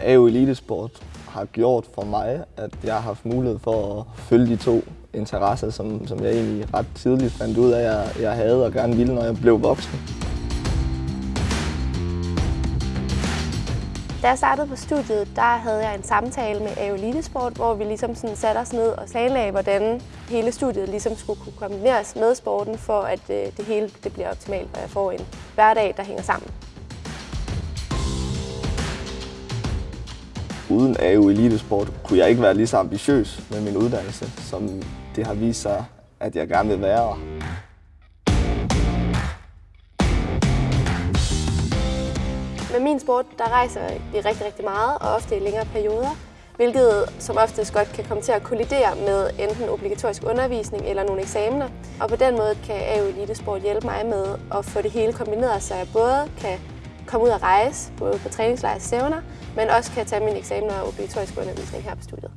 AU Elitesport har gjort for mig, at jeg har haft mulighed for at følge de to interesser, som, som jeg egentlig ret tidligt fandt ud af, at jeg, jeg havde og gerne ville, når jeg blev voksen. Da jeg startede på studiet, der havde jeg en samtale med AU Elitesport, hvor vi ligesom sådan satte os ned og planlagde, hvordan hele studiet ligesom skulle kunne kombineres med sporten, for at øh, det hele det bliver optimalt, og jeg får en hverdag, der hænger sammen. Uden AU Elitesport kunne jeg ikke være lige så ambitiøs med min uddannelse, som det har vist sig, at jeg gerne vil være. Med min sport, der rejser vi rigtig, rigtig meget, og ofte i længere perioder, hvilket som oftest godt kan komme til at kollidere med enten obligatorisk undervisning eller nogle eksamener. Og på den måde kan AU Elitesport hjælpe mig med at få det hele kombineret, så jeg både kan komme ud og rejse, både på træningslejr og stævner, men også kan tage mine eksamener og obligatorisk undervisning her på studiet.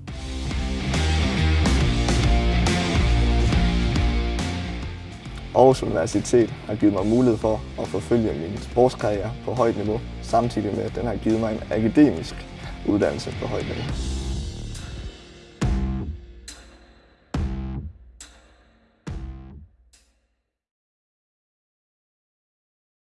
Aarhus Universitet har givet mig mulighed for at forfølge min sportskarriere på højt niveau, samtidig med at den har givet mig en akademisk uddannelse på højt niveau.